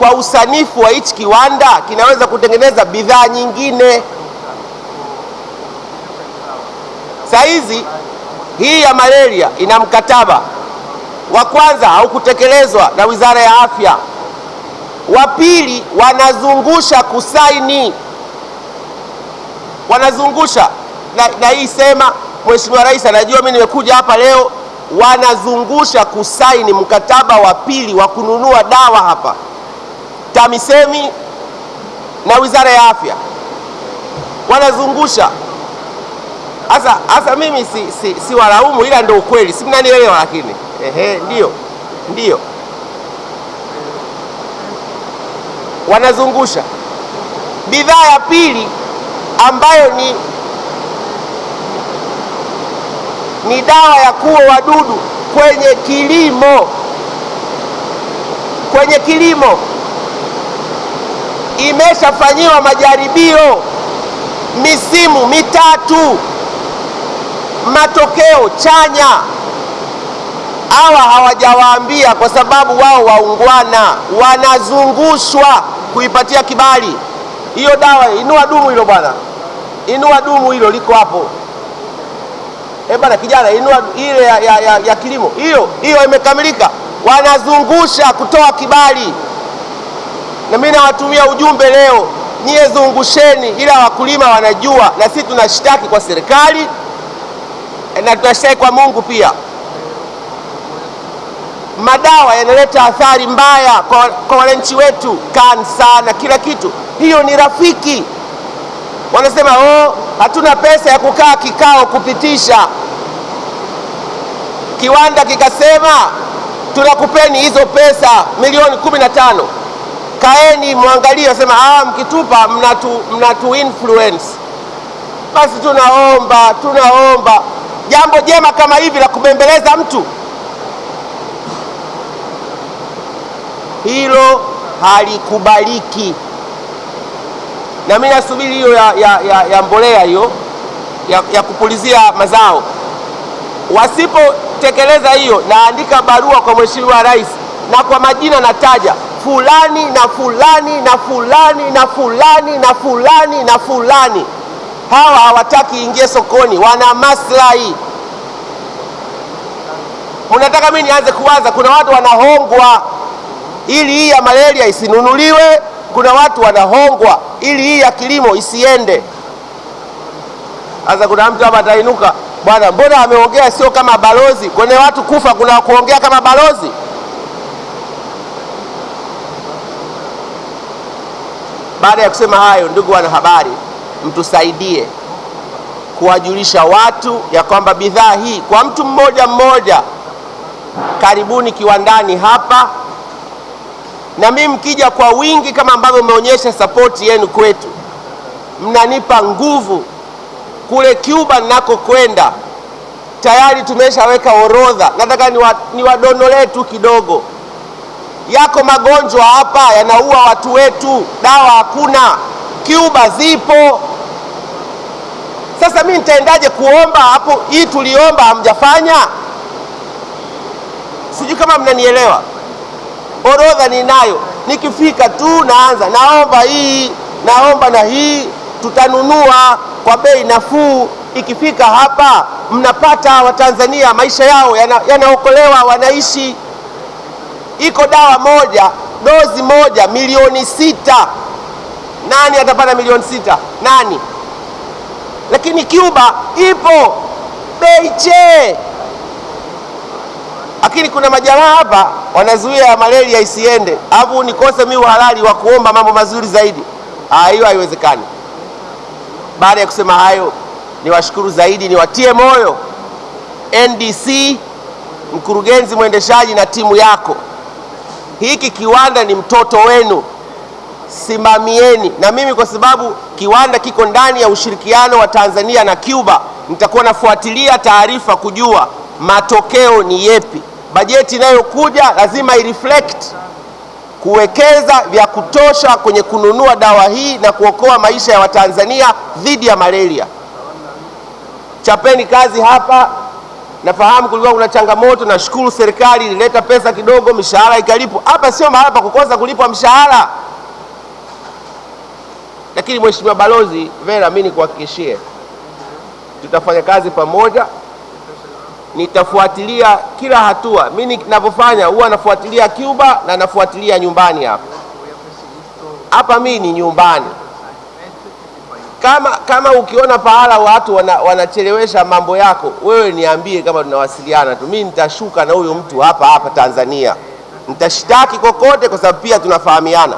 kwa usanifu wa hichi kiwanda kinaweza kutengeneza bidhaa nyingine. Saa hizi hii ya malaria ina mkataba. Wa kwanza haukutekelezwa na Wizara ya Afya, wa pili wanazungusha kusaini, wanazungusha. Na, na hii sema Mheshimiwa Rais anajua mimi nimekuja hapa leo, wanazungusha kusaini mkataba wa pili wa kununua dawa hapa TAMISEMI na Wizara ya Afya wanazungusha. Sasa sasa mimi si, si, si walaumu, ila ndio ukweli, si mnanielewa? Lakini ehe, ndio ndio wanazungusha. Bidhaa ya pili ambayo ni ni dawa ya kuua wadudu kwenye kilimo, kwenye kilimo imeshafanyiwa majaribio misimu mitatu, matokeo chanya. Hawa hawajawaambia kwa sababu wao waungwana, wanazungushwa kuipatia kibali hiyo dawa. Inua dumu hilo bwana, inua dumu hilo, liko hapo. Eh bwana, kijana, inua ile ya, ya, ya, ya kilimo hiyo hiyo, imekamilika. Wanazungusha kutoa kibali, na mimi nawatumia ujumbe leo, nyie zungusheni, ila wakulima wanajua, na sisi tunashtaki kwa serikali na tunashtaki kwa Mungu pia. Madawa yanaleta athari mbaya kwa, kwa wananchi wetu, kansa na kila kitu. Hiyo ni rafiki. Wanasema oh, hatuna pesa ya kukaa kikao kupitisha. Kiwanda kikasema tunakupeni hizo pesa milioni kumi na tano, kaeni mwangalie. Wasema ah, mkitupa mnatu, mnatu influence. Basi tunaomba tunaomba jambo jema kama hivi la kubembeleza mtu hilo halikubaliki, na mimi nasubiri hiyo ya, ya, ya, ya mbolea hiyo ya, ya kupulizia mazao. Wasipotekeleza hiyo, naandika barua kwa Mheshimiwa Rais na kwa majina nataja fulani na fulani na fulani na fulani na fulani na fulani. Hawa hawataki ingie sokoni, wana maslahi. Mnataka mimi nianze kuwaza? Kuna watu wanahongwa ili hii ya malaria isinunuliwe. Kuna watu wanahongwa ili hii ya kilimo isiende. Sasa kuna mtu hapa atainuka, bwana, mbona ameongea sio kama balozi? Kwenye watu kufa kuna kuongea kama balozi? Baada ya kusema hayo, ndugu wanahabari, mtusaidie kuwajulisha watu ya kwamba bidhaa hii kwa mtu mmoja mmoja, karibuni kiwandani hapa na mimi mkija kwa wingi kama ambavyo mmeonyesha sapoti yenu kwetu, mnanipa nguvu. Kule Cuba ninakokwenda tayari tumeshaweka orodha, nataka niwadonolee tu kidogo. Yako magonjwa hapa yanaua watu wetu, dawa hakuna. Cuba zipo. Sasa mimi nitaendaje kuomba hapo? Hii tuliomba hamjafanya, sijui kama mnanielewa. Orodha ninayo, nikifika tu naanza naomba hii, naomba na hii, tutanunua kwa bei nafuu. Ikifika hapa, mnapata Watanzania maisha yao yanaokolewa, yana wanaishi. Iko dawa moja, dozi moja milioni sita. Nani atapata milioni sita? Nani? Lakini Cuba ipo bei che lakini kuna majamaa hapa wanazuia malaria isiende, alafu nikose mimi uhalali wa kuomba mambo mazuri zaidi. Hiyo haiwezekani. Baada ya kusema hayo, niwashukuru zaidi, niwatie moyo NDC, mkurugenzi mwendeshaji na timu yako. Hiki kiwanda ni mtoto wenu, simamieni. Na mimi kwa sababu kiwanda kiko ndani ya ushirikiano wa Tanzania na Cuba, nitakuwa nafuatilia taarifa kujua matokeo ni yepi. Bajeti inayokuja lazima ireflect kuwekeza vya kutosha kwenye kununua dawa hii na kuokoa maisha ya Watanzania dhidi ya malaria. Chapeni kazi hapa, Nafahamu kulikuwa kuna changamoto, nashukuru serikali ilileta pesa kidogo, mishahara ikalipwa. Hapa sio mahala pa kukosa kulipwa mshahara. Lakini Mheshimiwa Balozi Vera, mimi nikuhakikishie tutafanya kazi pamoja, nitafuatilia kila hatua. Mimi ninavyofanya huwa nafuatilia Cuba na nafuatilia nyumbani hapa hapa, mimi ni nyumbani. Kama kama ukiona pahala watu wana, wanachelewesha mambo yako, wewe niambie, kama tunawasiliana tu, mimi nitashuka na huyo mtu hapa hapa Tanzania, nitashtaki kokote, kwa sababu pia tunafahamiana.